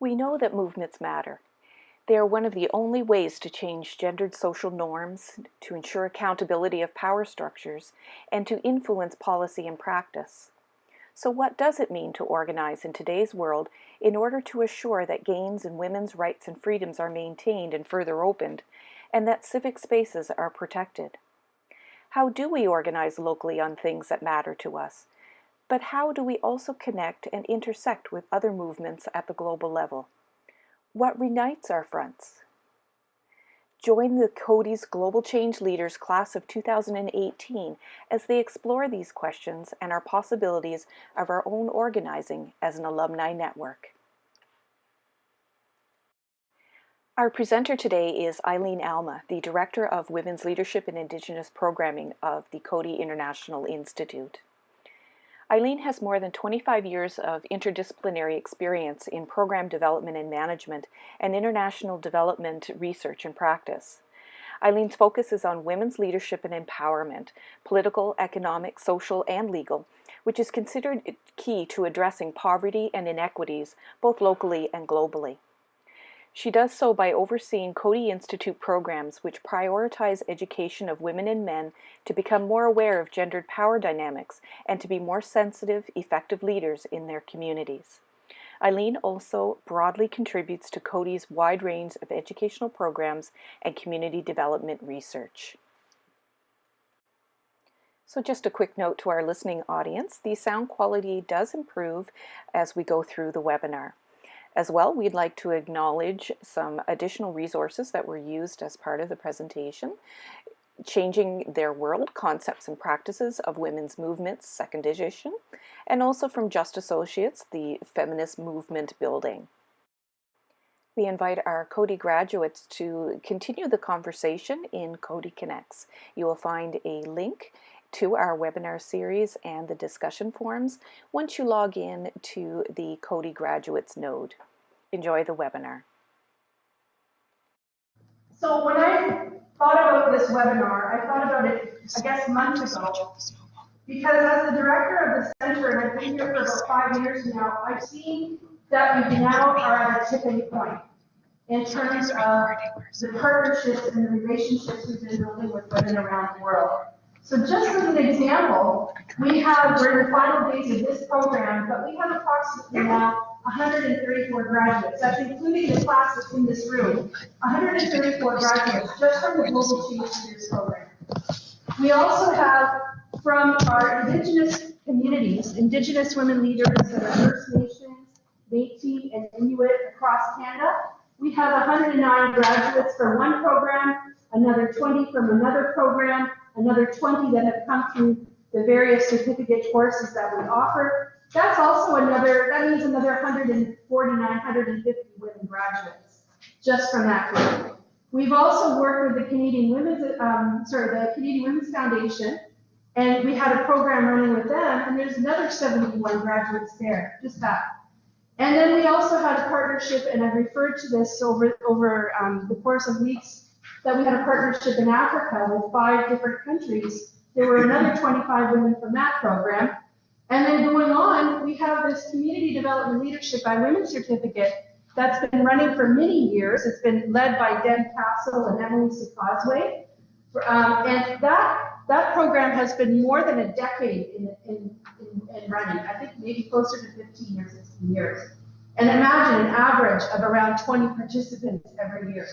We know that movements matter. They are one of the only ways to change gendered social norms, to ensure accountability of power structures, and to influence policy and practice. So what does it mean to organize in today's world in order to assure that gains in women's rights and freedoms are maintained and further opened, and that civic spaces are protected? How do we organize locally on things that matter to us? But how do we also connect and intersect with other movements at the global level? What unites our fronts? Join the Coady's Global Change Leaders Class of 2018 as they explore these questions and our possibilities of our own organizing as an alumni network. Our presenter today is Eileen Alma, the Director of Women's Leadership and Indigenous Programming of the Coady International Institute. Eileen has more than 25 years of interdisciplinary experience in program development and management and international development research and practice. Eileen's focus is on women's leadership and empowerment, political, economic, social, and legal, which is considered key to addressing poverty and inequities both locally and globally. She does so by overseeing Coady Institute programs which prioritize education of women and men to become more aware of gendered power dynamics and to be more sensitive, effective leaders in their communities. Eileen also broadly contributes to Coady's wide range of educational programs and community development research. So just a quick note to our listening audience, the sound quality does improve as we go through the webinar. As well, we'd like to acknowledge some additional resources that were used as part of the presentation. Changing Their World, Concepts and Practices of Women's Movements, second edition, and also from Just Associates, the Feminist Movement Building. We invite our Coady graduates to continue the conversation in Coady Connects. You will find a link to our webinar series and the discussion forums once you log in to the Coady Graduates node. Enjoy the webinar. So when I thought about this webinar, I thought about it, I guess, months ago. Because as the director of the center, and I've been here for about five years now, I've seen that we now are at a tipping point in terms of the partnerships and the relationships we've been building with women around the world. So just as an example, we have, we're in the final days of this program, but we have approximately now 134 graduates. That's including the class that's in this room. 134 graduates just from the Global Change Leaders program. We also have from our Indigenous communities, Indigenous women leaders that are First Nations, Métis, and Inuit across Canada. We have 109 graduates from one program, another 20 from another program, another 20 that have come through the various certificate courses that we offer. That's also another, that means another 149, 150 women graduates just from that group. We've also worked with the Canadian Women's, um, sorry, the Canadian Women's Foundation, and we had a program running with them, and there's another 71 graduates there, just that. And then we also had a partnership, and I've referred to this over, over um, the course of weeks that we had a partnership in Africa with five different countries. There were another 25 women from that program. And then going on, we have this Community Development Leadership by Women certificate that's been running for many years. It's been led by Deb Castle and Emily Sakazwe. Um, and that, that program has been more than a decade in, in, in, in running. I think maybe closer to 15 or 16 years. And imagine an average of around 20 participants every year.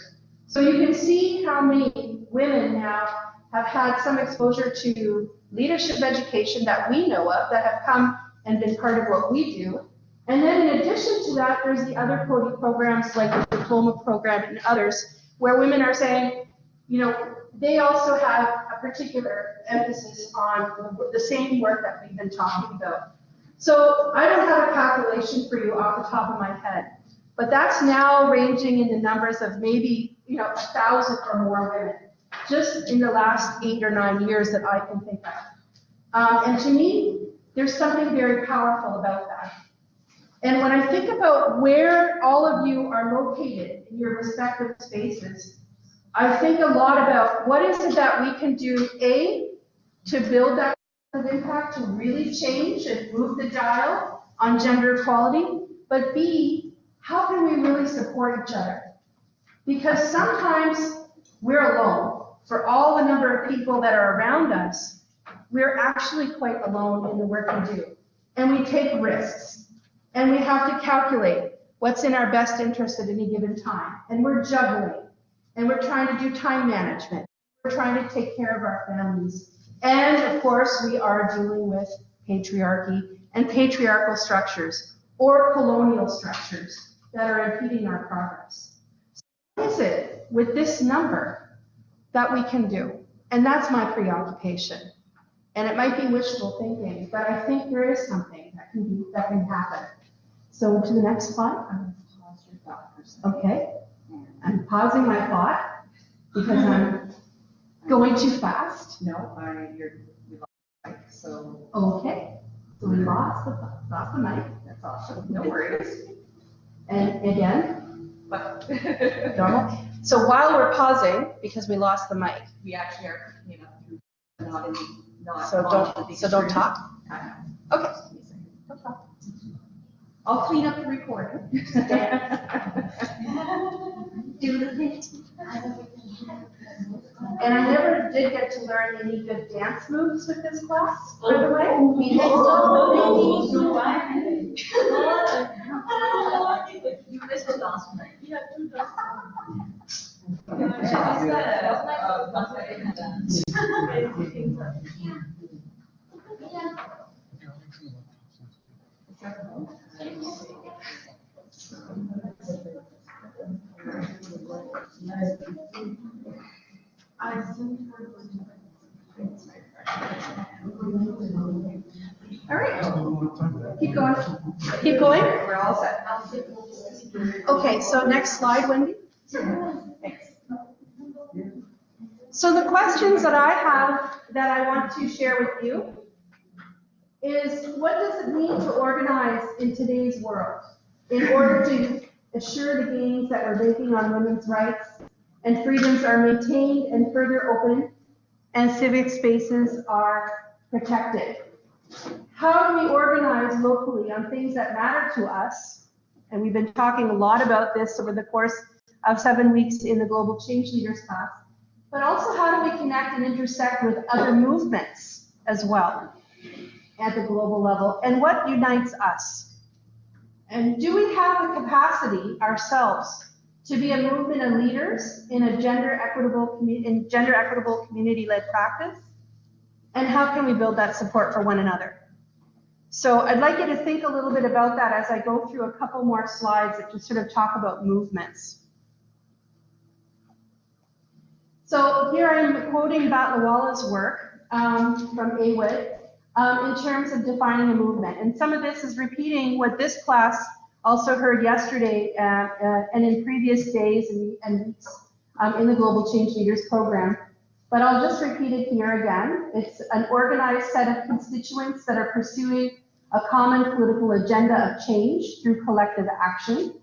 So you can see how many women now have had some exposure to leadership education that we know of that have come and been part of what we do. And then in addition to that, there's the other programs like the diploma program and others where women are saying, you know, they also have a particular emphasis on the same work that we've been talking about. So I don't have a calculation for you off the top of my head, but that's now ranging in the numbers of maybe, you know, a thousand or more women just in the last eight or nine years that I can think of. Um, and to me, there's something very powerful about that. And when I think about where all of you are located in your respective spaces, I think a lot about what is it that we can do, A, to build that kind of impact, to really change and move the dial on gender equality, but B, how can we really support each other? Because sometimes we're alone. For all the number of people that are around us, we're actually quite alone in the work we do. And we take risks. And we have to calculate what's in our best interest at any given time. And we're juggling. And we're trying to do time management. We're trying to take care of our families. And of course, we are dealing with patriarchy and patriarchal structures or colonial structures that are impeding our progress. So What is it with this number that we can do? And that's my preoccupation. And it might be wishful thinking, but I think there is something that can be, that can happen. So to the next slide. Pause your thought for a second. Okay, I'm pausing my thought because I'm going too fast. No, I, you're, we lost the mic, so Okay, so we lost the, lost the mic. that's awesome. No worries. And again, But normal. So while we're pausing, because we lost the mic, we actually are picking it up through, not in, not. so don't, big so don't talk. Okay. Just give me a second. Don't talk. I'll clean up the recording. Do the thing. And I never did get to learn any good dance moves with this class, by the way. We had so You missed it last night. All right, keep going, keep going. We're all set. Okay, so next slide, Wendy. So the questions that I have that I want to share with you is what does it mean to organize in today's world in order to assure the gains that we're making on women's rights and freedoms are maintained and further opened and civic spaces are protected? How do we organize locally on things that matter to us? And we've been talking a lot about this over the course of seven weeks in the Global Change Leaders class. But also, how do we connect and intersect with other movements as well at the global level? And what unites us? And do we have the capacity ourselves to be a movement of leaders in a gender equitable, in gender equitable community-led practice? And how can we build that support for one another? So I'd like you to think a little bit about that as I go through a couple more slides that just sort of talk about movements. So here I am quoting Batliwala's work um, from AWID um, in terms of defining a movement. And some of this is repeating what this class also heard yesterday uh, uh, and in previous days and, and weeks um, in the Global Change Leaders program. But I'll just repeat it here again. It's an organized set of constituents that are pursuing a common political agenda of change through collective action.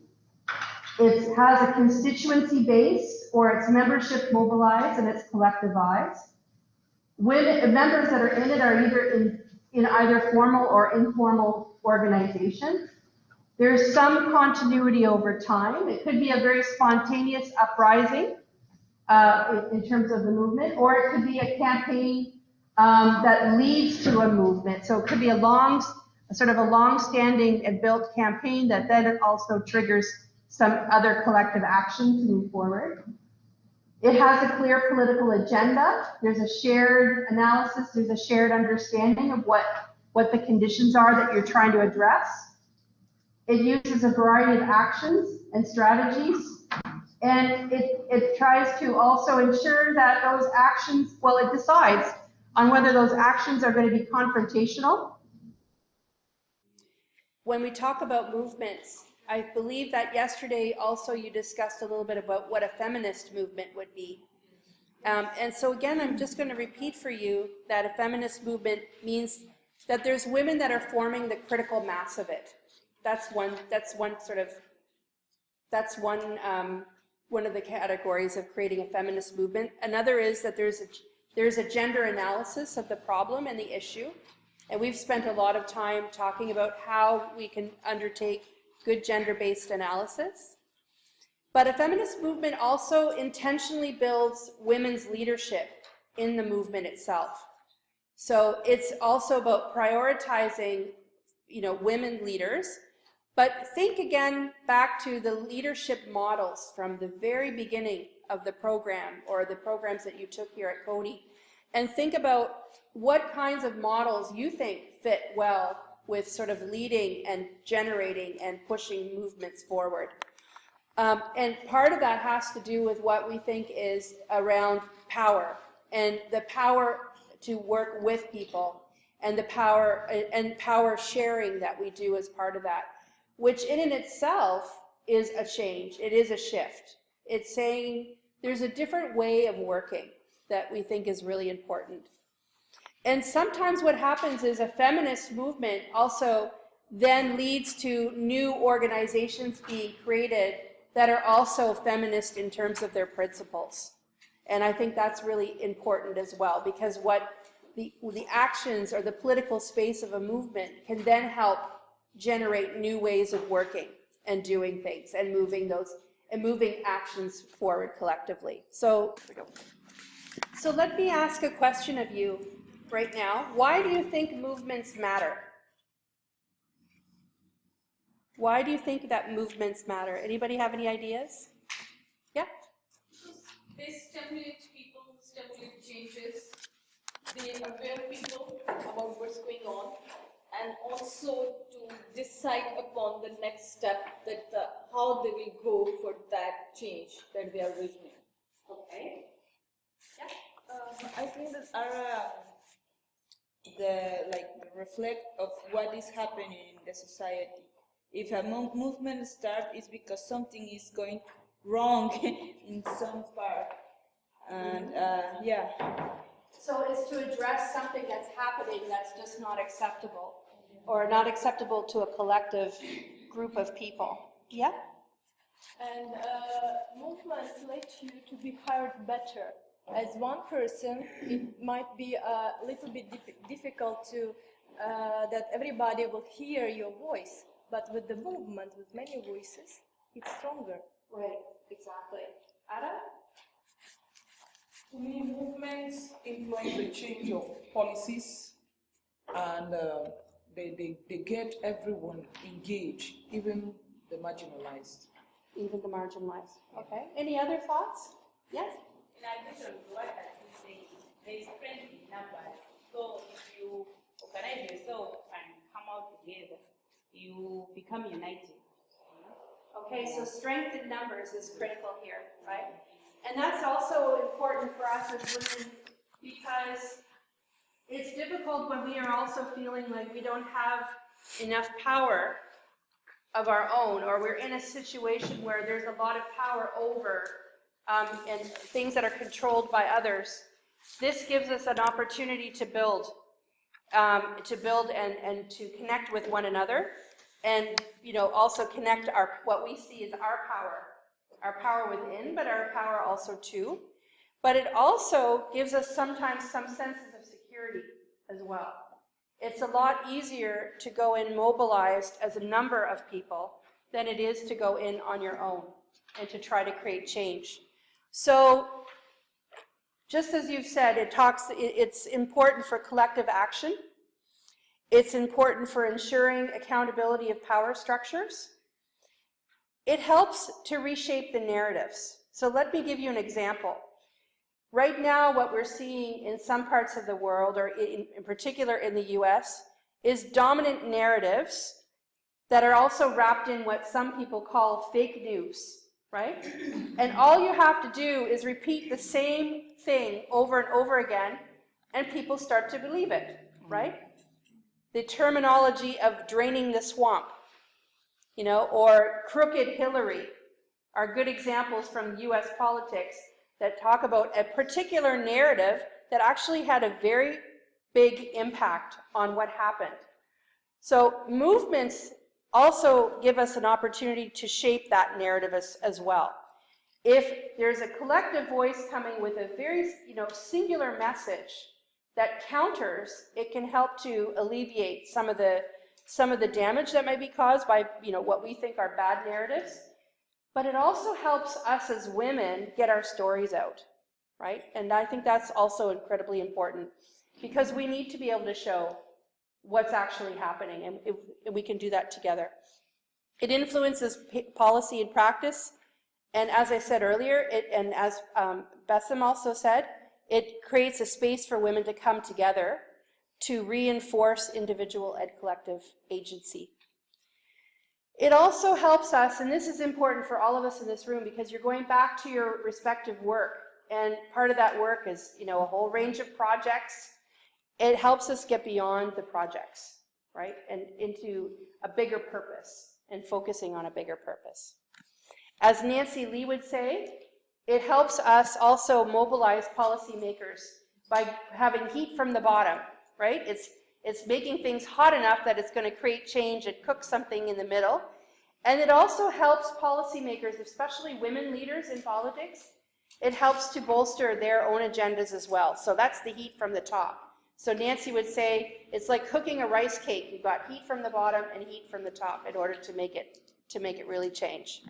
It has a constituency base or its membership mobilized and it's collectivized. When members that are in it are either in, in either formal or informal organizations. There's some continuity over time. It could be a very spontaneous uprising uh, in, in terms of the movement, or it could be a campaign um, that leads to a movement. So it could be a long, sort of a long-standing and built campaign that then also triggers some other collective action to move forward. It has a clear political agenda. There's a shared analysis. There's a shared understanding of what, what the conditions are that you're trying to address. It uses a variety of actions and strategies. And it, it tries to also ensure that those actions, well, it decides on whether those actions are going to be confrontational. When we talk about movements, I believe that yesterday also you discussed a little bit about what a feminist movement would be. Um, and so again, I'm just going to repeat for you that a feminist movement means that there's women that are forming the critical mass of it. That's one, that's one sort of, that's one, um, one of the categories of creating a feminist movement. Another is that there's a, there's a gender analysis of the problem and the issue. And we've spent a lot of time talking about how we can undertake good gender-based analysis. But a feminist movement also intentionally builds women's leadership in the movement itself. So it's also about prioritizing, you know, women leaders. But think again back to the leadership models from the very beginning of the program or the programs that you took here at Coady and think about what kinds of models you think fit well with sort of leading and generating and pushing movements forward. Um, and part of that has to do with what we think is around power and the power to work with people and the power and power sharing that we do as part of that, which in and itself is a change. It is a shift. It's saying there's a different way of working that we think is really important. And sometimes what happens is a feminist movement also then leads to new organizations being created that are also feminist in terms of their principles. And I think that's really important as well, because what the, the actions or the political space of a movement can then help generate new ways of working and doing things and moving those and moving actions forward collectively. So, so let me ask a question of you right now. Why do you think movements matter? Why do you think that movements matter? Anybody have any ideas? Yeah? They stimulate people, stimulate changes. They aware people about what's going on and also to decide upon the next step that the, how they will go for that change that they are visioning. Okay. Um, I think that are uh, the like reflect of what is happening in the society. If a mo movement starts, it's because something is going wrong in some part, and uh, yeah. So it's to address something that's happening that's just not acceptable, or not acceptable to a collective group of people. Yeah? And uh, movements let you to be heard better. As one person, it might be a little bit dif difficult to uh, that everybody will hear your voice. But with the movement, with many voices, it's stronger. Right, exactly. Ada? To me, movements influence the change of policies and uh, they, they, they get everyone engaged, even the marginalized. Even the marginalized. Okay. Any other thoughts? Yes? In addition to what I'm saying, there is strength in numbers. So if you organize yourself and come out together, you become united. Okay, so strength in numbers is critical here, right? And that's also important for us as women because it's difficult when we are also feeling like we don't have enough power of our own, or we're in a situation where there's a lot of power over um, and things that are controlled by others. This gives us an opportunity to build, um, to build and, and to connect with one another, and you know also connect our what we see as our power, our power within, but our power also too. But it also gives us sometimes some senses security as well. It's a lot easier to go in mobilized as a number of people than it is to go in on your own and to try to create change. So just as you've said, it talks, it's important for collective action. It's important for ensuring accountability of power structures. It helps to reshape the narratives. So let me give you an example. Right now, what we're seeing in some parts of the world, or in, in particular in the US, is dominant narratives that are also wrapped in what some people call fake news, right? And all you have to do is repeat the same thing over and over again, and people start to believe it, mm-hmm. right? The terminology of draining the swamp, you know, or crooked Hillary are good examples from US politics that talk about a particular narrative that actually had a very big impact on what happened. So movements also give us an opportunity to shape that narrative as, as well. If there's a collective voice coming with a very you know, singular message that counters, it can help to alleviate some of the some of the damage that might be caused by, you know, what we think are bad narratives. But it also helps us as women get our stories out, right? And I think that's also incredibly important because we need to be able to show what's actually happening, and if, if we can do that together. It influences policy and practice, and as I said earlier, it, and as um, Bessem also said, it creates a space for women to come together to reinforce individual and collective agency. It also helps us, and this is important for all of us in this room because you're going back to your respective work, and part of that work is, you know, a whole range of projects. It helps us get beyond the projects, right, and into a bigger purpose and focusing on a bigger purpose. As Nancy Lee would say, it helps us also mobilize policymakers by having heat from the bottom, right? It's, it's making things hot enough that it's going to create change and cook something in the middle. And it also helps policymakers, especially women leaders in politics, it helps to bolster their own agendas as well. So that's the heat from the top. So Nancy would say it's like cooking a rice cake. You've got heat from the bottom and heat from the top in order to make it to make it really change.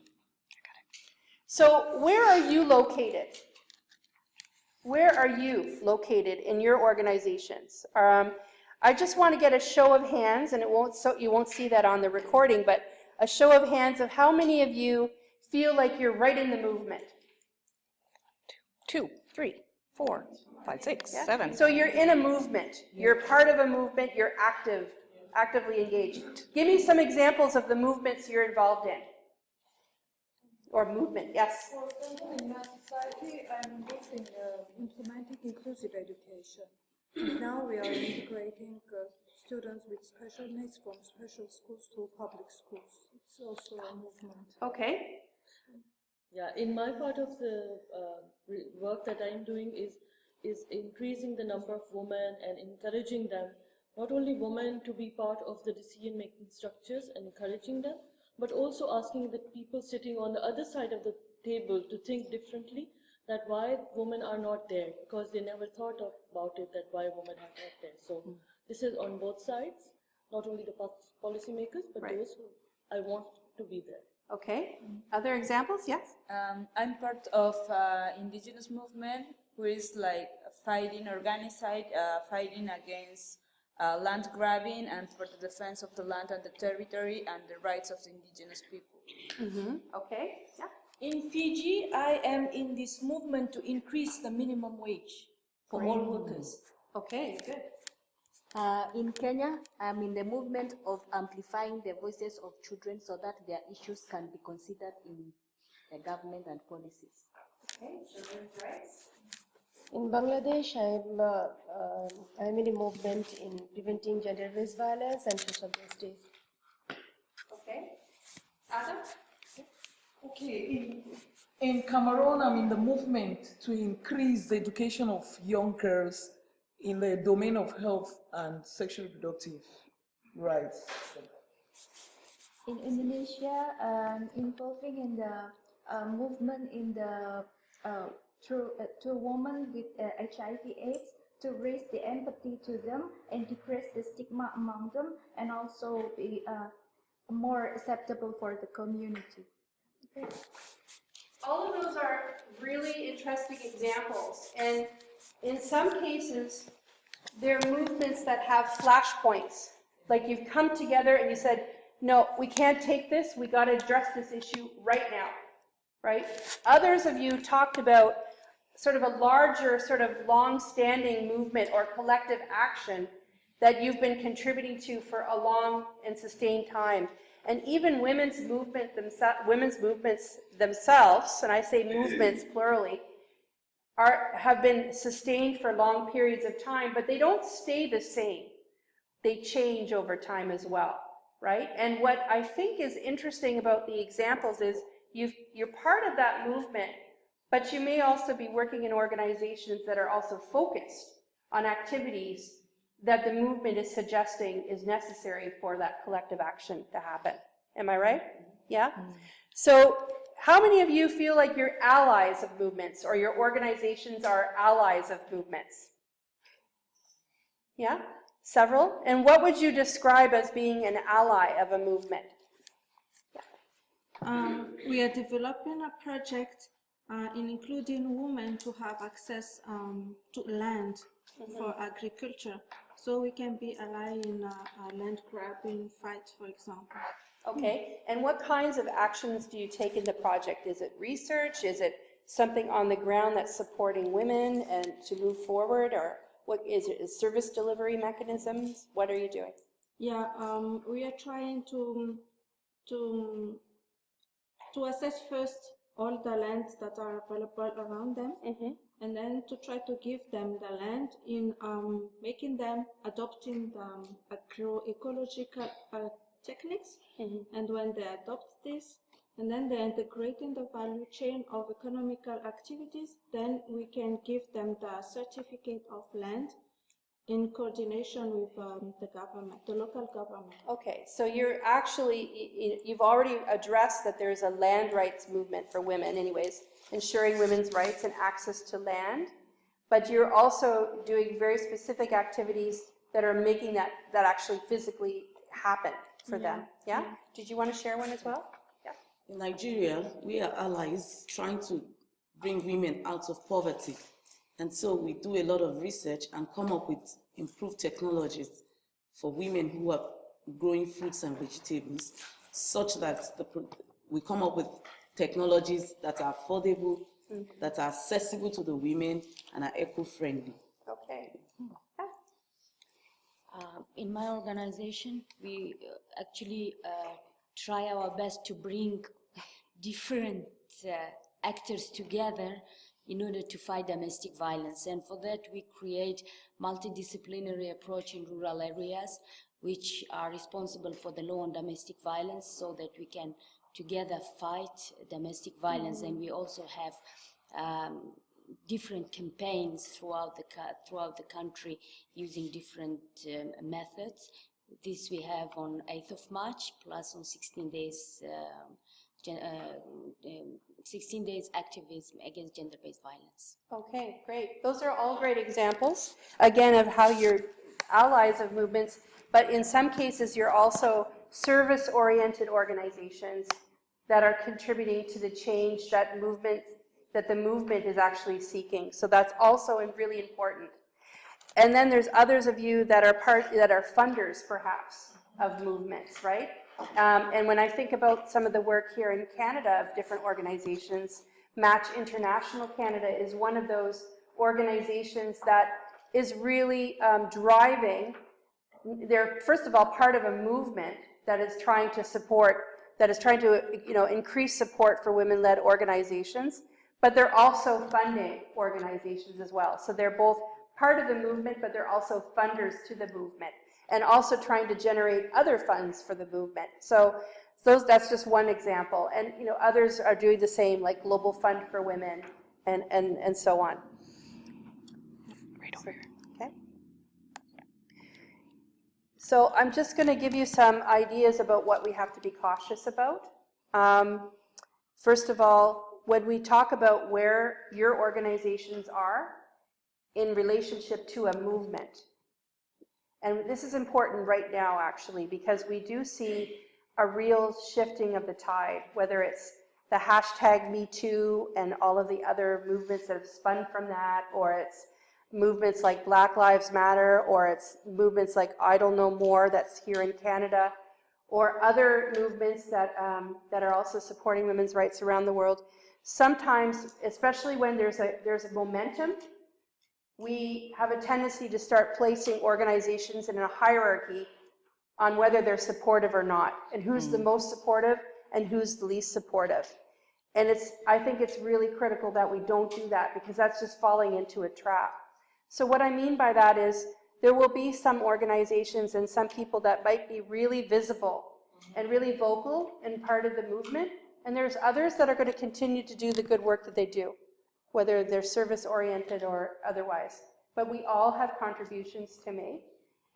So where are you located? Where are you located in your organizations? Um, I just want to get a show of hands, and it won't so you won't see that on the recording, but a show of hands of how many of you feel like you're right in the movement. Two, three, four, five, six, Yeah? seven. So you're in a movement. You're part of a movement. You're active, actively engaged. Give me some examples of the movements you're involved in. Or movement, yes. For example, in my society, I'm involved in uh, implementing inclusive education. And now we are integrating uh, students with special needs from special schools to public schools. It's also a movement. Okay. Yeah, in my part of the uh, work that I'm doing is is increasing the number of women and encouraging them, not only women to be part of the decision making structures and encouraging them, but also asking the people sitting on the other side of the table to think differently that why women are not there because they never thought of, about it that why women are not there. So this is on both sides, not only the pol- policymakers, but Right. those who I want to be there. Okay. Other examples? Yes. Um, I'm part of uh, indigenous movement who is like fighting, organized, uh, fighting against uh, land grabbing and for the defense of the land and the territory and the rights of the indigenous people. Mm-hmm. Okay. Yeah. In Fiji, I am in this movement to increase the minimum wage for all workers. Okay, good. Uh, in Kenya, I'm in the movement of amplifying the voices of children so that their issues can be considered in the government and policies. Okay, children's rights. In Bangladesh, I'm, uh, um, I'm in a movement in preventing gender-based violence and social justice. Okay. Adam? Okay, in, in Cameroon, I'm in the movement to increase the education of young girls in the domain of health and sexual reproductive rights. In Indonesia, um, involving in the uh, movement in the uh, to, uh, to women with uh, HIV/AIDS to raise the empathy to them and decrease the stigma among them, and also be uh, more acceptable for the community. All of those are really interesting examples, and in some cases, they're movements that have flashpoints. Like you've come together and you said, no, we can't take this, we got to address this issue right now, right? Others of you talked about sort of a larger, sort of long-standing movement or collective action that you've been contributing to for a long and sustained time. And even women's movement themselves, women's movements themselves, and I say movements plurally, are, have been sustained for long periods of time, but they don't stay the same. They change over time as well, right? And what I think is interesting about the examples is you've, you're part of that movement, but you may also be working in organizations that are also focused on activities that the movement is suggesting is necessary for that collective action to happen. Am I right? Yeah? So how many of you feel like you're allies of movements or your organizations are allies of movements? Yeah? Several? And what would you describe as being an ally of a movement? Um, we are developing a project uh, in including women to have access um, to land for agriculture. So we can be ally in a, land grabbing fight, for example. Okay, and what kinds of actions do you take in the project? Is it research? Is it something on the ground that's supporting women and to move forward? Or what is it, is service delivery mechanisms? What are you doing? Yeah, um, we are trying to to to assess first all the lands that are available around them, and then to try to give them the land in um, making them adopting the um, agroecological uh, techniques. And when they adopt this, and then they're integrating the value chain of economical activities, then we can give them the certificate of land in coordination with um, the government, the local government. Okay, so you're actually, you've already addressed that there's a land rights movement for women anyways, ensuring women's rights and access to land, but you're also doing very specific activities that are making that, that actually physically happen for them, yeah? Did you want to share one as well? Yeah. In Nigeria, we are allies trying to bring women out of poverty. And so we do a lot of research and come up with improved technologies for women who are growing fruits and vegetables, such that the, we come up with technologies that are affordable, that are accessible to the women, and are eco-friendly. Okay. Uh, in my organization, we uh, actually uh, try our best to bring different uh, actors together in order to fight domestic violence. And for that, we create multidisciplinary approach in rural areas, which are responsible for the law on domestic violence, so that we can together fight domestic violence. And we also have um, different campaigns throughout the throughout the country using different um, methods. This we have on 8th of March, plus on 16 days, um, gen- uh, um, 16 days activism against gender-based violence. Okay, great. Those are all great examples, again, of how you're allies of movements, but in some cases, you're also service-oriented organizations that are contributing to the change that movement, that the movement is actually seeking. So that's also really important. And then there's others of you that are part, that are funders, perhaps, of movements, right? Um, and when I think about some of the work here in Canada of different organizations, Match International Canada is one of those organizations that is really um, driving, they're first of all part of a movement that is trying to support, that is trying to you know, increase support for women-led organizations, but they're also funding organizations as well. So they're both part of the movement, but they're also funders to the movement and also trying to generate other funds for the movement. So those, that's just one example. And you know, others are doing the same, like Global Fund for Women and, and, and so on. Right over here, okay? So I'm just going to give you some ideas about what we have to be cautious about. Um, first of all, when we talk about where your organizations are in relationship to a movement, and this is important right now, actually, because we do see a real shifting of the tide, whether it's the hashtag MeToo and all of the other movements that have spun from that, or it's movements like Black Lives Matter, or it's movements like Idle No More that's here in Canada, or other movements that, um, that are also supporting women's rights around the world. Sometimes, especially when there's a, there's a momentum, we have a tendency to start placing organizations in a hierarchy on whether they're supportive or not, and who's the most supportive and who's the least supportive. And it's, I think it's really critical that we don't do that because that's just falling into a trap. So what I mean by that is there will be some organizations and some people that might be really visible and really vocal and part of the movement, and there's others that are going to continue to do the good work that they do whether they're service-oriented or otherwise. But we all have contributions to make.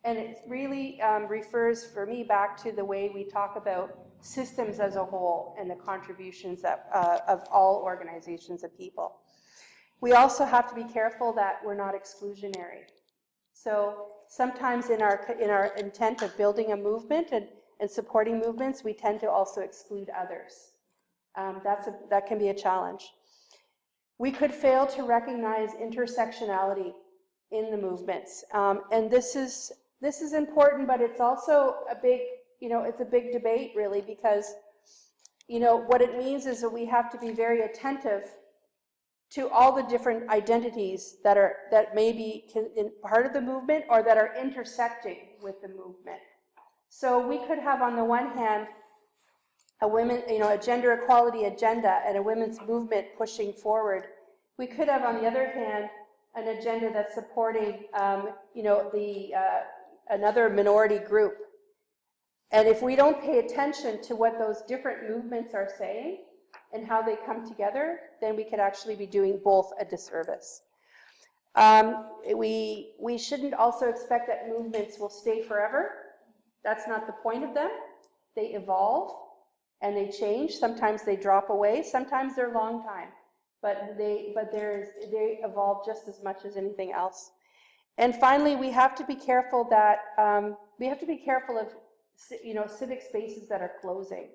And it really um, refers, for me, back to the way we talk about systems as a whole and the contributions that, uh, of all organizations of people. We also have to be careful that we're not exclusionary. So sometimes in our, in our intent of building a movement and, and supporting movements, we tend to also exclude others. Um, that's a, that can be a challenge. We could fail to recognize intersectionality in the movements. Um, and this is, this is important, but it's also a big, you know, it's a big debate really because, you know, what it means is that we have to be very attentive to all the different identities that are that may be in part of the movement or that are intersecting with the movement. So we could have on the one hand a women, you know, a gender equality agenda and a women's movement pushing forward. We could have on the other hand an agenda that's supporting, um, you know, the uh, another minority group. And if we don't pay attention to what those different movements are saying, and how they come together, then we could actually be doing both a disservice. Um, we, we shouldn't also expect that movements will stay forever. That's not the point of them. They evolve and they change. Sometimes they drop away. Sometimes they're long time. But they, but there's, they evolve just as much as anything else. And finally, we have to be careful that, um, we have to be careful of, you know, civic spaces that are closing.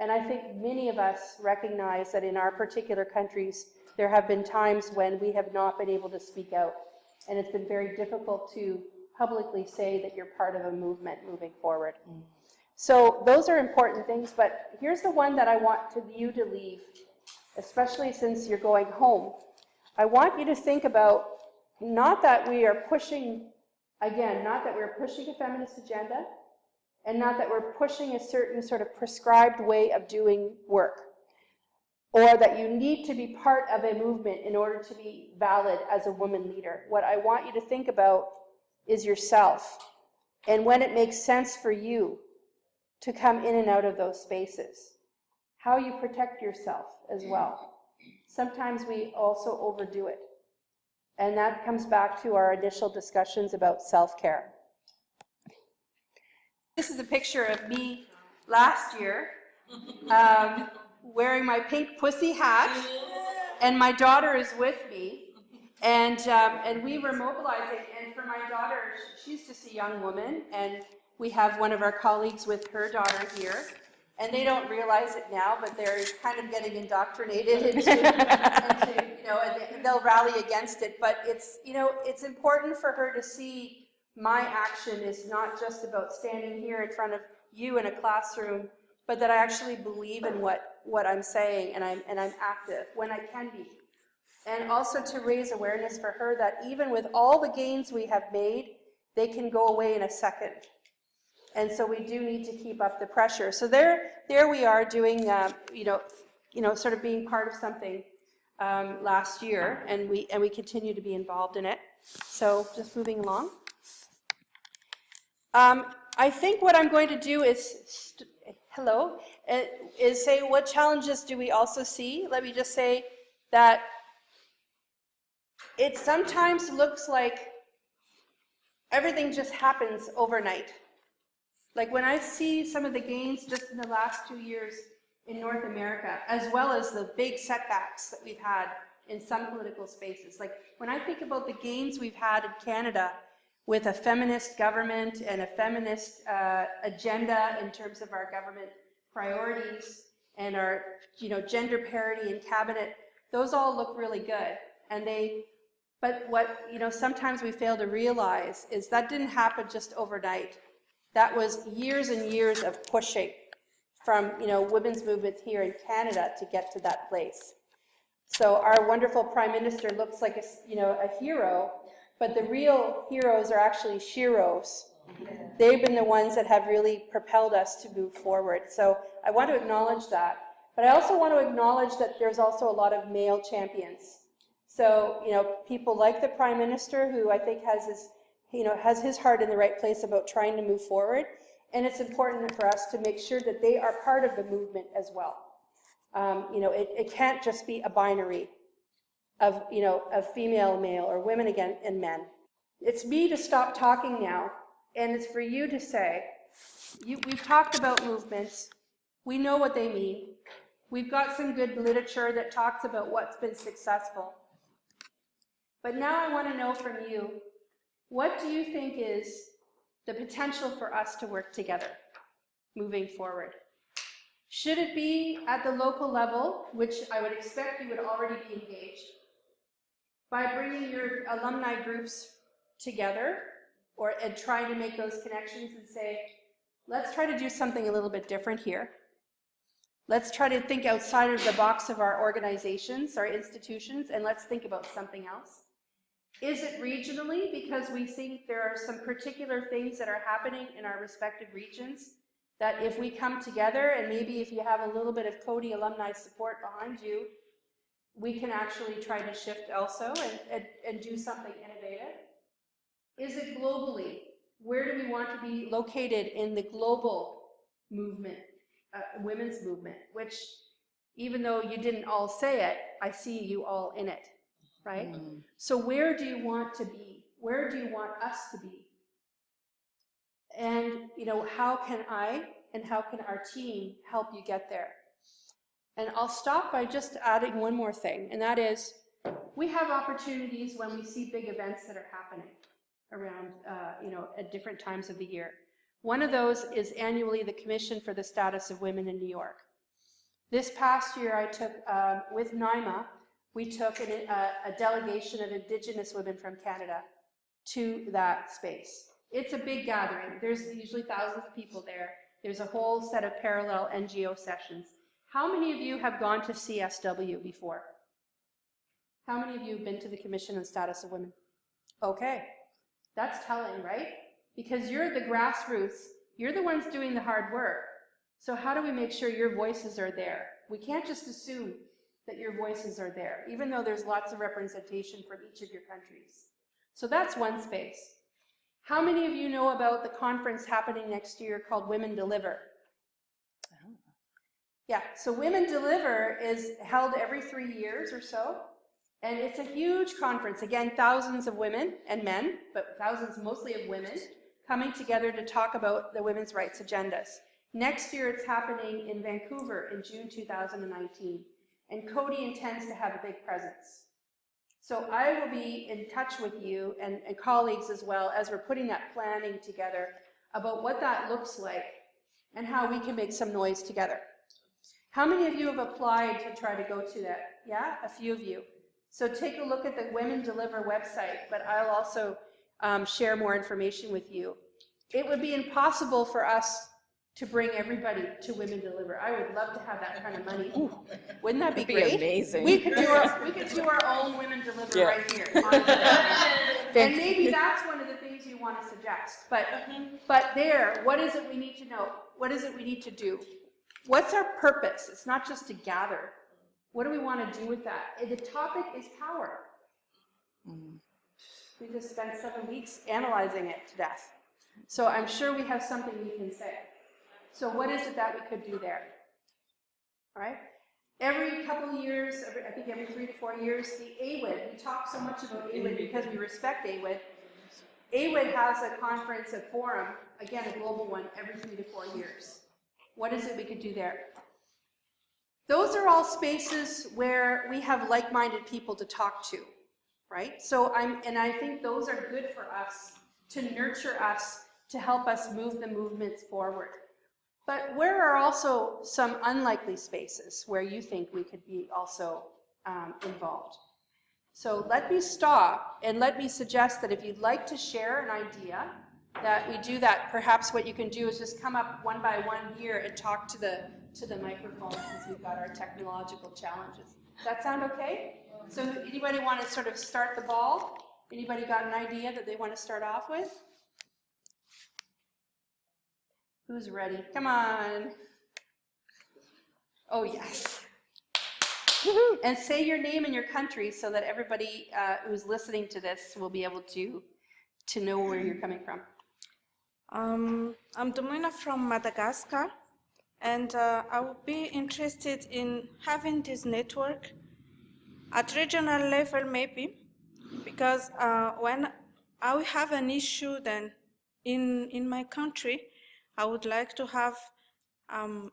And I think many of us recognize that in our particular countries, there have been times when we have not been able to speak out. And it's been very difficult to publicly say that you're part of a movement moving forward. Mm. So those are important things, but here's the one that I want to you to leave, especially since you're going home. I want you to think about not that we are pushing, again, not that we're pushing a feminist agenda, and not that we're pushing a certain sort of prescribed way of doing work or that you need to be part of a movement in order to be valid as a woman leader. What I want you to think about is yourself and when it makes sense for you to come in and out of those spaces. How you protect yourself as well. Sometimes we also overdo it. And that comes back to our initial discussions about self-care. This is a picture of me last year um, wearing my pink pussy hat, and my daughter is with me. And, um, and we were mobilizing, and for my daughter, she's just a young woman, and we have one of our colleagues with her daughter here. And they don't realize it now, but they're kind of getting indoctrinated into, into you know, and they'll rally against it. But it's, you know, it's important for her to see my action is not just about standing here in front of you in a classroom, but that I actually believe in what, what I'm saying and I'm, and I'm active when I can be. And also to raise awareness for her that even with all the gains we have made, they can go away in a second. And so we do need to keep up the pressure. So there, there we are doing, uh, you know, you know, sort of being part of something um, last year, and we and we continue to be involved in it. So just moving along. Um, I think what I'm going to do is, hello, uh, is say what challenges do we also see? Let me just say that it sometimes looks like everything just happens overnight. Like when I see some of the gains just in the last two years in North America, as well as the big setbacks that we've had in some political spaces. Like when I think about the gains we've had in Canada with a feminist government and a feminist uh, agenda in terms of our government priorities and our you know gender parity in cabinet those all look really good. And they but what you know sometimes we fail to realize is that didn't happen just overnight. That was years and years of pushing from you know women's movements here in Canada to get to that place. So our wonderful prime minister looks like a you know a hero but the real heroes are actually sheroes. They've been the ones that have really propelled us to move forward. So I want to acknowledge that. But I also want to acknowledge that there's also a lot of male champions. So, you know, people like the Prime Minister, who I think has his, you know, has his heart in the right place about trying to move forward. And it's important for us to make sure that they are part of the movement as well. Um, you know, it, it can't just be a binary of, you know, of female, male, or women again, and men. It's me to stop talking now, and it's for you to say, you, we've talked about movements. We know what they mean. We've got some good literature that talks about what's been successful. But now I want to know from you, What do you think is the potential for us to work together moving forward? Should it be at the local level, which I would expect you would already be engaged, by bringing your alumni groups together or and trying to make those connections and say, let's try to do something a little bit different here. Let's try to think outside of the box of our organizations, our institutions, and let's think about something else. Is it regionally because we think there are some particular things that are happening in our respective regions that if we come together and maybe if you have a little bit of Coady alumni support behind you, we can actually try to shift also and, and, and do something innovative? Is it globally? Where do we want to be located in the global movement, uh, women's movement, which even though you didn't all say it, I see you all in it, right? Mm. So where do you want to be? Where do you want us to be? And, you know, how can I and how can our team help you get there? And I'll stop by just adding one more thing, and that is we have opportunities when we see big events that are happening around, uh, you know, at different times of the year. One of those is annually the Commission for the Status of Women in New York. This past year I took, uh, with NYMA, we took an, uh, a delegation of Indigenous women from Canada to that space. It's a big gathering. There's usually thousands of people there. There's a whole set of parallel NGO sessions. How many of you have gone to CSW before? How many of you have been to the Commission on Status of Women? Okay, that's telling, right? Because you're the grassroots, you're the ones doing the hard work. So how do we make sure your voices are there? We can't just assume that your voices are there, even though there's lots of representation from each of your countries. So that's one space. How many of you know about the conference happening next year called Women Deliver? Yeah, so Women Deliver is held every three years or so. And it's a huge conference. Again, thousands of women and men, but thousands mostly of women, coming together to talk about the women's rights agendas. Next year, it's happening in Vancouver in June 2019. And Coady intends to have a big presence. So I will be in touch with you and, and colleagues as well as we're putting that planning together about what that looks like and how we can make some noise together. How many of you have applied to try to go to that? Yeah, a few of you. So take a look at the Women Deliver website, but I'll also um, share more information with you. It would be impossible for us to bring everybody to Women Deliver. I would love to have that kind of money. Ooh, wouldn't that be, be great? amazing. We could do our we could do our own Women Deliver Yeah. right here. and maybe that's one of the things you want to suggest. But but there, what is it we need to know? What is it we need to do? What's our purpose? It's not just to gather. What do we want to do with that? The topic is power. We just spent seven weeks analyzing it to death. So I'm sure we have something we can say. So what is it that we could do there? All right? Every couple years, every, I think every three to four years, the AWID, we talk so much about AWID because we respect AWID. AWID has a conference, a forum, again, a global one, every three to four years. What is it we could do there? Those are all spaces where we have like-minded people to talk to, right? So I'm, and I think those are good for us to nurture us, to help us move the movements forward. But where are also some unlikely spaces where you think we could be also um, involved? So let me stop and let me suggest that if you'd like to share an idea, that we do that. Perhaps what you can do is just come up one by one here and talk to the to the microphone since we've got our technological challenges. Does that sound okay? So anybody want to sort of start the ball? Anybody got an idea that they want to start off with? Who's ready? Come on. Oh, yes. And say your name and your country so that everybody uh, who's listening to this will be able to, to know where you're coming from. Um, I'm Domina from Madagascar, and uh, I would be interested in having this network at regional level, maybe, because uh, when I have an issue, then in in my country, I would like to have um,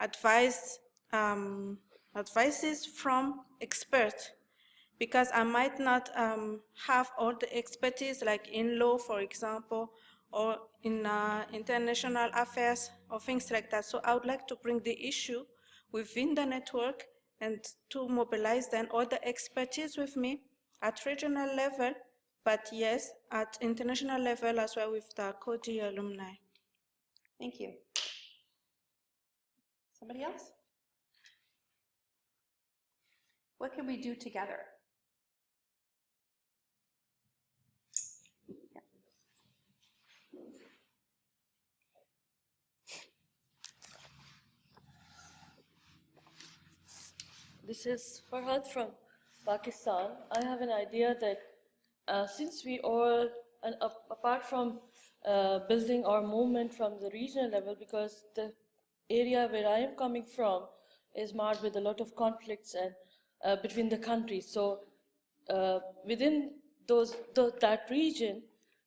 advice um, advices from experts, because I might not um, have all the expertise like in law, for example, or in uh, international affairs or things like that. So I would like to bring the issue within the network and to mobilize then all the expertise with me at regional level, but yes, at international level as well with the Coady alumni. Thank you. Somebody else? What can we do together? This is Farhad from Pakistan. I have an idea that uh, since we all, and apart from uh, building our movement from the regional level, because the area where I am coming from is marred with a lot of conflicts and uh, between the countries. So uh, within those, th that region,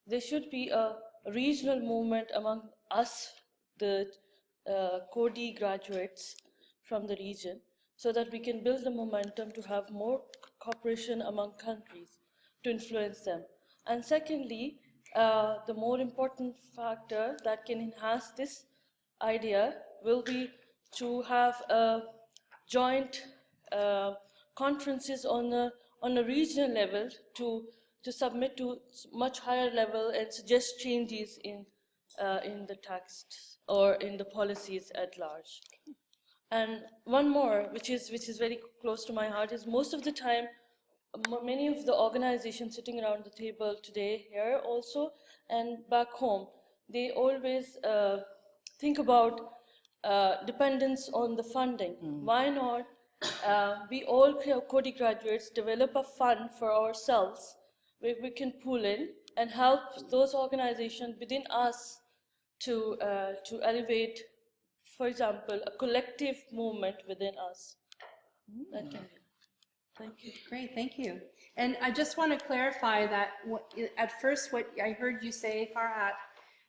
there should be a regional movement among us, the uh, Coady graduates from the region, so that we can build the momentum to have more cooperation among countries to influence them. And secondly, uh, the more important factor that can enhance this idea will be to have a joint uh, conferences on a, on a regional level to, to submit to much higher level and suggest changes in, uh, in the text or in the policies at large. And one more, which is, which is very close to my heart, is most of the time, many of the organizations sitting around the table today here also and back home, they always uh, think about uh, dependence on the funding. Mm. Why not uh, we all Coady graduates develop a fund for ourselves where we can pull in and help those organizations within us to, uh, to elevate for example, a collective movement within us. That can be. Thank you. Great, thank you. And I just want to clarify that what, at first what I heard you say, Farhat,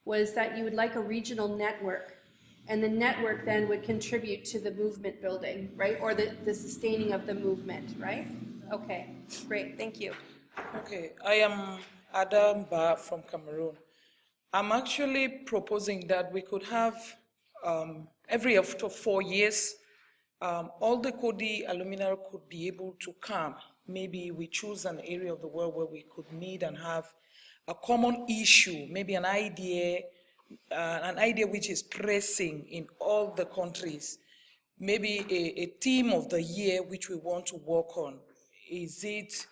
was that you would like a regional network. And the network then would contribute to the movement building, right? Or the, the sustaining of the movement, right? Okay, great, thank you. Okay, I am Adam Ba from Cameroon. I'm actually proposing that we could have um, every after four years, um, all the Coady alumni could be able to come. Maybe we choose an area of the world where we could meet and have a common issue, maybe an idea, uh, an idea which is pressing in all the countries. Maybe a, a theme of the year which we want to work on. Is it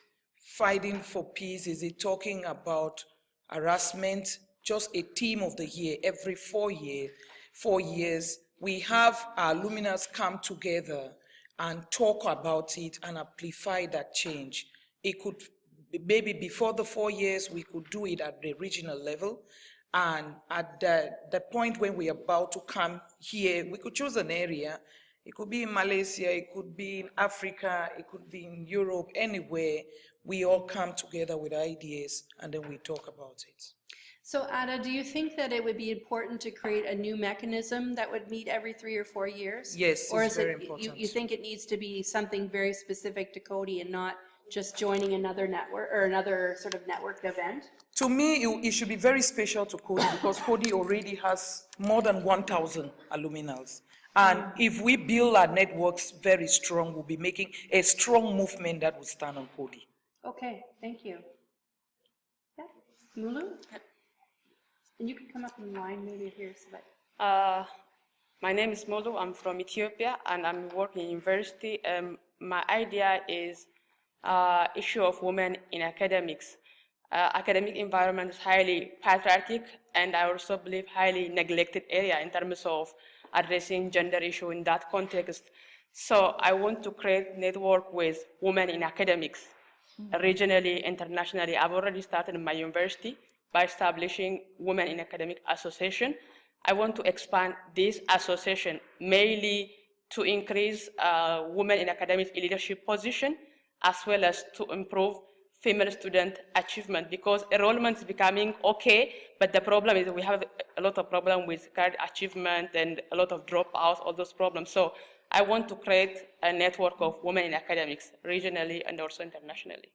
fighting for peace? Is it talking about harassment? Just a theme of the year every four years, four years we have our luminaries come together and talk about it and amplify that change. It could, maybe before the four years, we could do it at the regional level. And at the, the point when we're about to come here, we could choose an area. It could be in Malaysia, it could be in Africa, it could be in Europe, anywhere. We all come together with ideas and then we talk about it. So Ada, do you think that it would be important to create a new mechanism that would meet every three or four years? Yes, Or it's is very it, important. you, you think it needs to be something very specific to Coady and not just joining another network or another sort of networked event? To me, it, it should be very special to Coady because Coady already has more than 1,000 aluminals. And if we build our networks very strong, we'll be making a strong movement that will stand on Coady. Okay, thank you. Yeah, Mulu? And you can come up in line maybe here so that. Uh, my name is Molu. I'm from Ethiopia and I'm working in university. Um, my idea is uh, issue of women in academics. Uh, academic environment is highly patriarchic and I also believe highly neglected area in terms of addressing gender issue in that context. So I want to create network with women in academics, regionally, internationally. I've already started in my university by establishing Women in Academic Association. I want to expand this association mainly to increase uh, women in academic leadership position, as well as to improve female student achievement because enrollment is becoming okay, but the problem is we have a lot of problem with career achievement and a lot of dropouts, all those problems. So I want to create a network of women in academics, regionally and also internationally.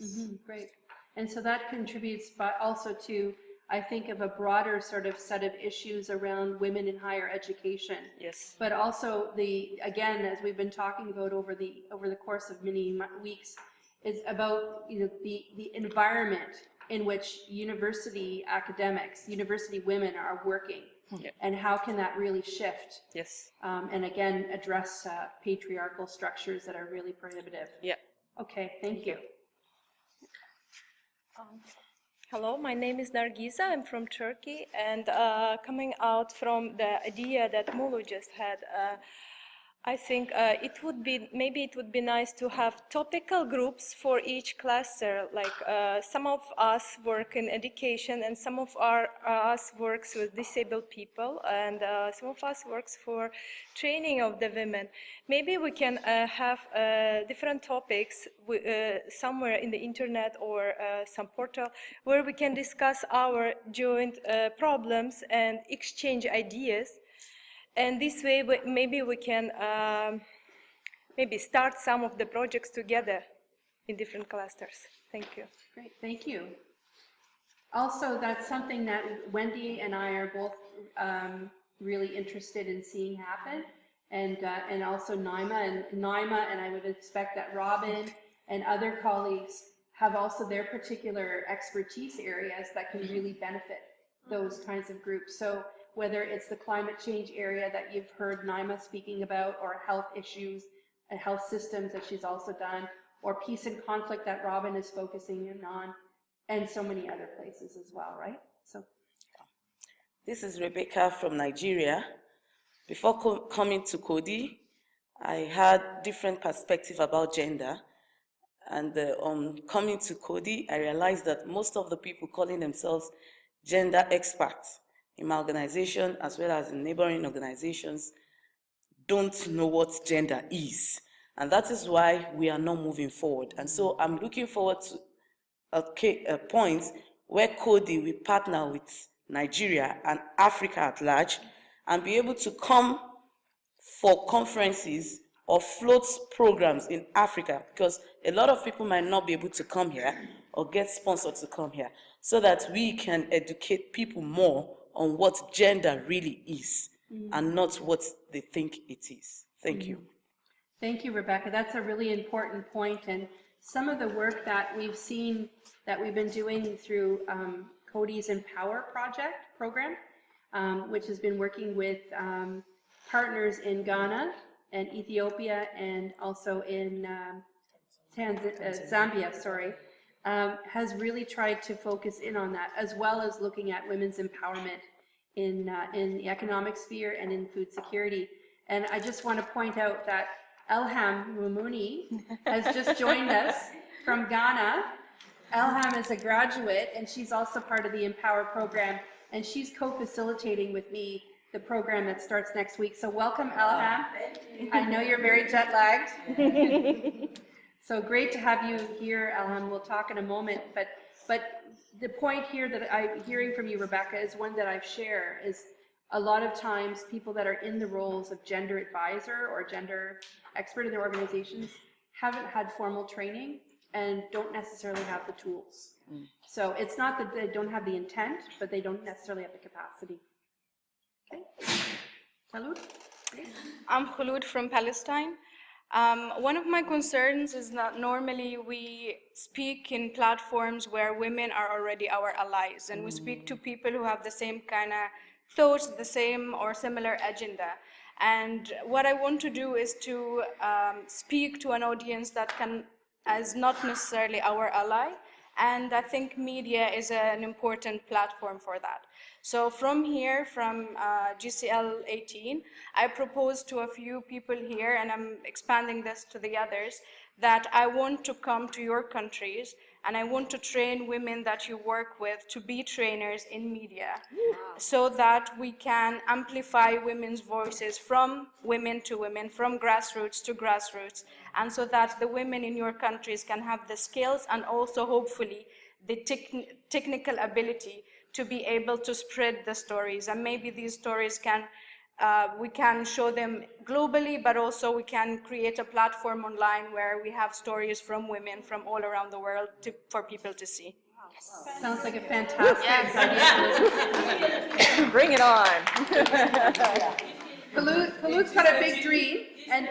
Mhm, Great. And so that contributes but also to, I think, of a broader sort of set of issues around women in higher education. Yes. But also the, again, as we've been talking about over the, over the course of many weeks, is about, you know, the, the environment in which university academics, university women are working. Yeah. And how can that really shift? Yes. Um, and again, address uh, patriarchal structures that are really prohibitive. Yeah. Okay, thank you. Hello, my name is Nargiza. I'm from Turkey, and uh, coming out from the idea that Mulu just had, uh, I think uh, it would be maybe it would be nice to have topical groups for each cluster. Like uh, some of us work in education, and some of our us works with disabled people, and uh, some of us works for training of the women. Maybe we can uh, have uh, different topics uh, somewhere in the internet or uh, some portal where we can discuss our joint uh, problems and exchange ideas. And this way, maybe we can um, maybe start some of the projects together in different clusters. Thank you. Great, thank you. Also, that's something that Wendy and I are both um, really interested in seeing happen. And, uh, and also Naima and Naima, and I would expect that Robin and other colleagues have also their particular expertise areas that can really benefit those kinds of groups. So whether it's the climate change area that you've heard Naima speaking about, or health issues and health systems that she's also done, or peace and conflict that Robin is focusing in on, and so many other places as well, right? So This is Rebecca from Nigeria. Before co- coming to Coady, I had different perspective about gender. And uh, coming to Coady, I realized that most of the people calling themselves gender experts in my organization, as well as in neighboring organizations, don't know what gender is. And that is why we are not moving forward. And so I'm looking forward to a, point where Coady will partner with Nigeria and Africa at large and be able to come for conferences or float programs in Africa because a lot of people might not be able to come here or get sponsored to come here so that we can educate people more on what gender really is Mm. and not what they think it is. Thank you. Thank you, Rebecca. That's a really important point, and some of the work that we've seen that we've been doing through um, Coady's Empower project program, um, which has been working with um, partners in Ghana and Ethiopia and also in um, Tanz- uh, Zambia, sorry, um, has really tried to focus in on that, as well as looking at women's empowerment in, uh, in the economic sphere and in food security. And I just want to point out that Elham Mumuni has just joined us from Ghana. Elham is a graduate and she's also part of the Empower program and she's co-facilitating with me the program that starts next week. So welcome Elham. I know you're very jet lagged. So great to have you here, Elham. We'll talk in a moment, but, but the point here that I'm hearing from you, Rebecca, is one that I've shared, is a lot of times people that are in the roles of gender advisor or gender expert in their organizations haven't had formal training and don't necessarily have the tools. Mm. So it's not that they don't have the intent, but they don't necessarily have the capacity. Okay. Salud. I'm Khulud from Palestine. Um, one of my concerns is that normally we speak in platforms where women are already our allies, and we speak to people who have the same kind of thoughts, the same or similar agenda. And what I want to do is to um, speak to an audience that can, is not necessarily our ally, and I think media is an important platform for that. So from here, from uh, GCL 18, I propose to a few people here, and I'm expanding this to the others, that I want to come to your countries and I want to train women that you work with to be trainers in media. So that we can amplify women's voices from women to women, from grassroots to grassroots, and so that the women in your countries can have the skills and also hopefully the techn- technical ability to be able to spread the stories. And maybe these stories can uh, we can show them globally, but also we can create a platform online where we have stories from women from all around the world to, for people to see. Sounds like a fantastic idea. Bring it on. Khulud, Khulud's got a big dream, and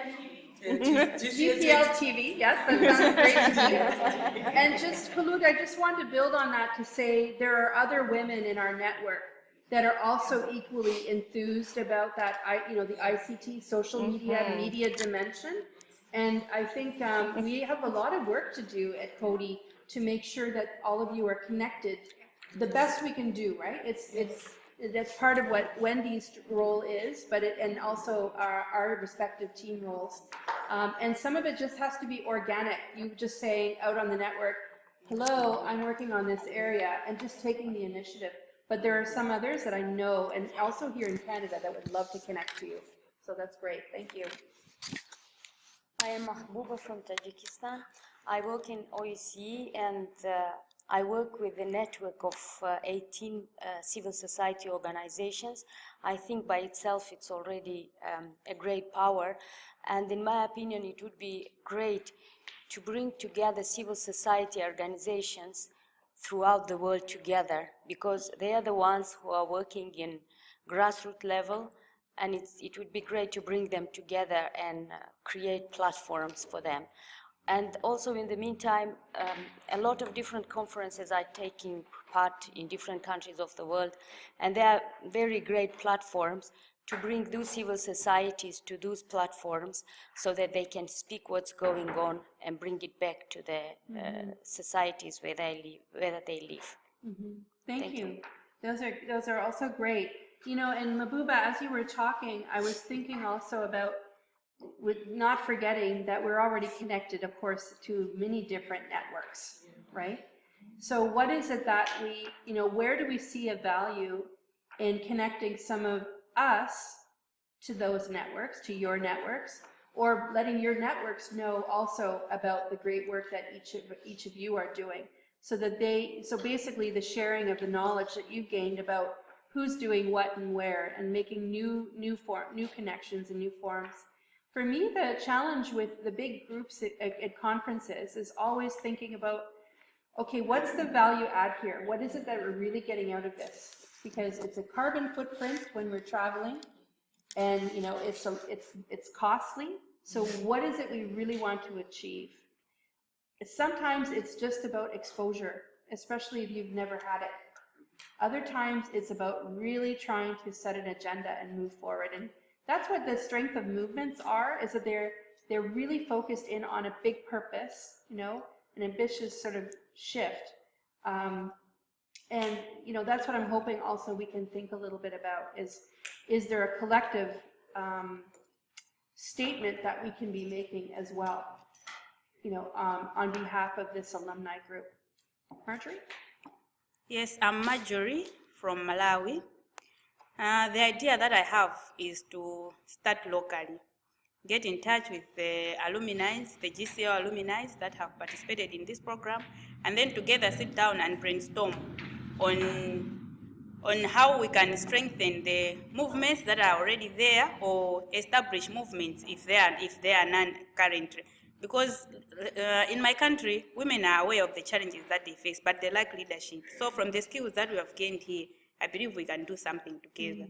GCL TV, yes, that sounds great to me. And just, Khulud, I just wanted to build on that to say there are other women in our network that are also equally enthused about that, you know, the ICT, social media, Mhm. media dimension. And I think um, we have a lot of work to do at Coady to make sure that all of you are connected the best we can do, right? It's, it's, that's part of what Wendy's role is, but it, and also our, our respective team roles. Um, and some of it just has to be organic. You just saying out on the network, hello, I'm working on this area, and just taking the initiative. But there are some others that I know, and also here in Canada, that would love to connect to you. So that's great. Thank you. I am Mahbouba from Tajikistan. I work in OEC and uh, I work with a network of uh, 18 uh, civil society organizations. I think by itself it's already um, a great power and in my opinion it would be great to bring together civil society organizations throughout the world together because they are the ones who are working in grassroots level and it would be great to bring them together and uh, create platforms for them. And also in the meantime, um, a lot of different conferences are taking part in different countries of the world, and they are very great platforms to bring those civil societies to those platforms so that they can speak what's going on and bring it back to the uh, Mhm. societies where they live, where they live. Mhm. Thank, Thank you. you. Those are those are also great. You know, and Mahbouba, as you were talking, I was thinking also about with not forgetting that we're already connected, of course, to many different networks, right? So what is it that we, you know, where do we see a value in connecting some of us to those networks, to your networks, or letting your networks know also about the great work that each of each of you are doing, so that they, so basically the sharing of the knowledge that you've gained about who's doing what and where, and making new new form, new connections and new forms. For me, the challenge with the big groups at, at, at conferences is always thinking about, okay, what's the value add here? What is it that we're really getting out of this? Because it's a carbon footprint when we're traveling, and you know it's a, it's it's costly. So what is it we really want to achieve? Sometimes it's just about exposure, especially if you've never had it. Other times it's about really trying to set an agenda and move forward. And that's what the strength of movements are, is that they're they're really focused in on a big purpose, you know, an ambitious sort of shift. Um, and you know that's what I'm hoping also we can think a little bit about is is there a collective um, statement that we can be making as well, you know, um, on behalf of this alumni group. Marjorie? Yes, I'm Marjorie from Malawi. Uh, the idea that I have is to start locally, get in touch with the alumni, the GCL alumni that have participated in this program, and then together sit down and brainstorm on, on how we can strengthen the movements that are already there or establish movements if they are, if there are none currently. Because uh, in my country, women are aware of the challenges that they face, but they lack leadership. So from the skills that we have gained here, I believe we can do something together.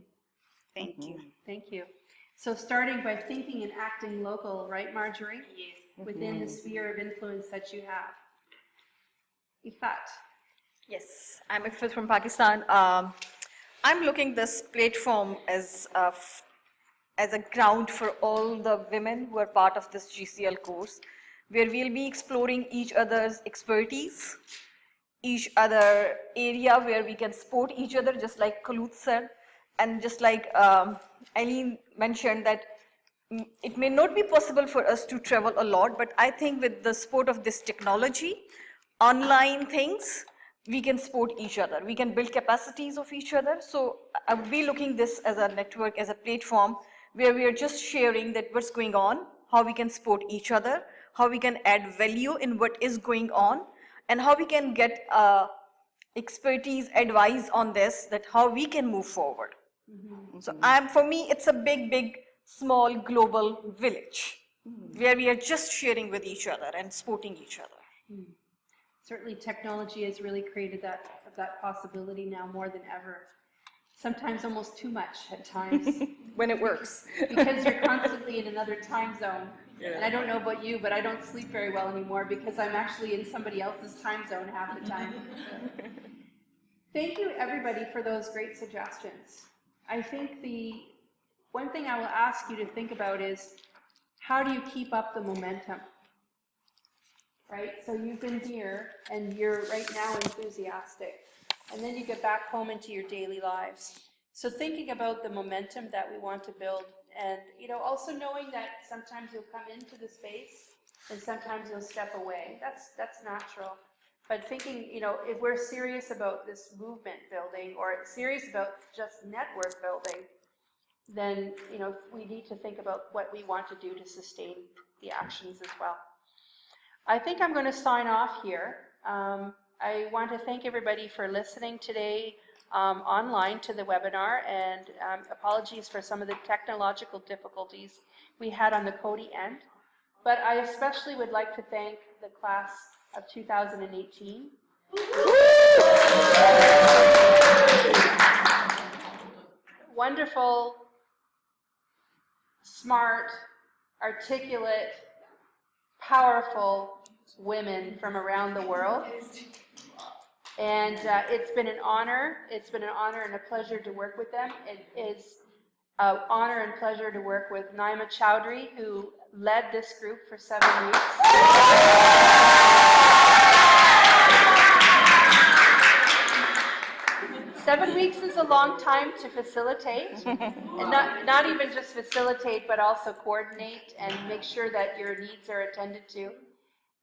Thank you. Thank you. So starting by thinking and acting local, right, Marjorie? Yes. Within the Mhm. sphere of influence that you have. Ifat? Yes, I'm Ifat from Pakistan. Um, I'm looking this platform as a, as a ground for all the women who are part of this GCL course, where we'll be exploring each other's expertise, each other area where we can support each other, just like Khulud said, and just like um, Eileen mentioned that it may not be possible for us to travel a lot, but I think with the support of this technology, online things, we can support each other. We can build capacities of each other. So I would be looking this as a network, as a platform where we are just sharing that what's going on, how we can support each other, how we can add value in what is going on, and how we can get uh, expertise, advice on this, that how we can move forward. So I'm, for me, it's a big, big, small global village where we are just sharing with each other and supporting each other. Hmm. Certainly technology has really created that, that possibility now more than ever. Sometimes almost too much at times. when it works. because you're constantly in another time zone. Yeah. And I don't know about you, but I don't sleep very well anymore because I'm actually in somebody else's time zone half the time. Thank you, everybody, for those great suggestions. I think the one thing I will ask you to think about is how do you keep up the momentum? Right? So you've been here and you're right now enthusiastic. And then you get back home into your daily lives. So thinking about the momentum that we want to build and you know also knowing that sometimes you'll come into the space and sometimes you'll step away. That's that's natural. But thinking, you know, if we're serious about this movement building or serious about just network building, then, you know, we need to think about what we want to do to sustain the actions as well. I think I'm going to sign off here. Um, I want to thank everybody for listening today um, online to the webinar and um, apologies for some of the technological difficulties we had on the Coady end. But I especially would like to thank the class of 2018. Wonderful, smart, articulate, powerful women from around the world. And uh, it's been an honor. It's been an honor and a pleasure to work with them. It is an honor and pleasure to work with Naima Chowdhury, who led this group for seven weeks. Seven weeks is a long time to facilitate, and not, not even just facilitate, but also coordinate and make sure that your needs are attended to.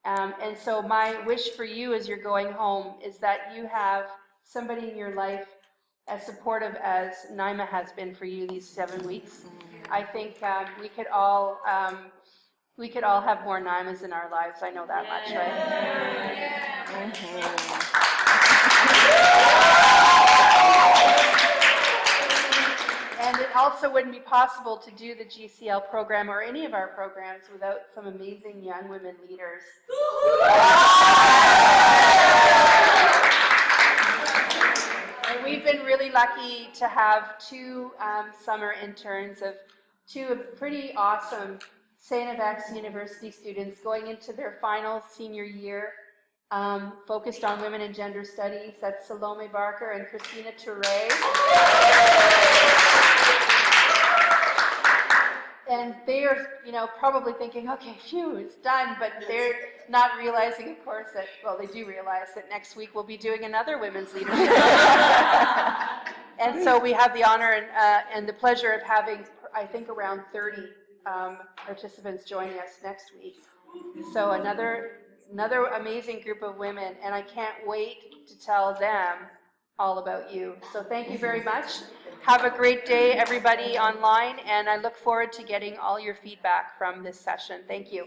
Um, and so my wish for you as you're going home is that you have somebody in your life as supportive as Naima has been for you these seven weeks. I think um, we could all um, we could all have more Naimas in our lives. I know that much, right? And it also wouldn't be possible to do the GCL program or any of our programs without some amazing young women leaders. And we've been really lucky to have two um, summer interns of two pretty awesome St. FX University students going into their final senior year, um, focused on women and gender studies. That's Salome Barker and Christina Touré. And they're, you know, probably thinking, okay, phew, it's done, but they're not realizing, of course, that, well, they do realize that next week we'll be doing another women's leadership. and so we have the honor and, uh, and the pleasure of having, I think, around 30 um, participants joining us next week. So another, another amazing group of women, and I can't wait to tell them all about you. So thank you very much. Have a great day, everybody online, and I look forward to getting all your feedback from this session. Thank you.